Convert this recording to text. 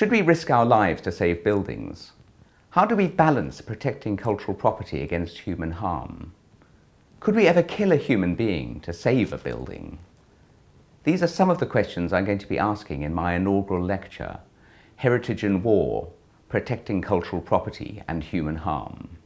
Should we risk our lives to save buildings? How do we balance protecting cultural property against human harm? Could we ever kill a human being to save a building? These are some of the questions I'm going to be asking in my inaugural lecture, Heritage and War, Protecting Cultural Property and Human Harm.